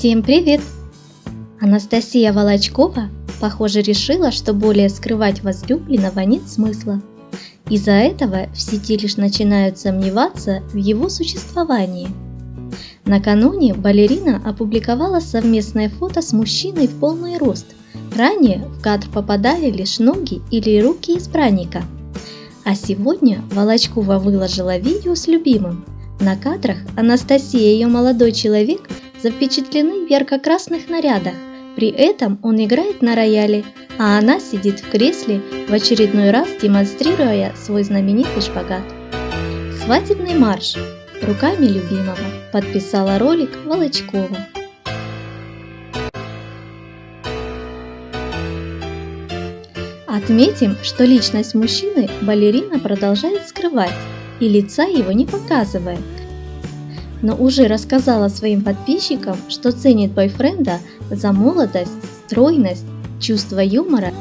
Всем привет! Анастасия Волочкова, похоже, решила, что более скрывать возлюбленного нет смысла. Из-за этого в сети лишь начинают сомневаться в его существовании. Накануне балерина опубликовала совместное фото с мужчиной в полный рост. Ранее в кадр попадали лишь ноги или руки избранника. А сегодня Волочкова выложила видео с любимым. На кадрах Анастасия и ее молодой человек запечатлены в ярко-красных нарядах. При этом он играет на рояле, а она сидит в кресле, в очередной раз демонстрируя свой знаменитый шпагат. Свадебный марш руками любимого подписала ролик Волочкова. Отметим, что личность мужчины балерина продолжает скрывать и лица его не показывает, но уже рассказала своим подписчикам, что ценит бойфренда за молодость, стройность, чувство юмора